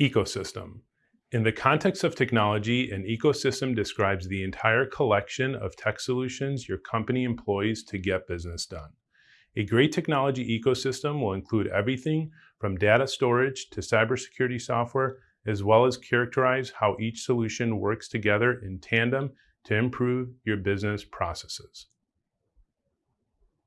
Ecosystem. In the context of technology, an ecosystem describes the entire collection of tech solutions your company employs to get business done. A great technology ecosystem will include everything from data storage to cybersecurity software, as well as characterize how each solution works together in tandem to improve your business processes.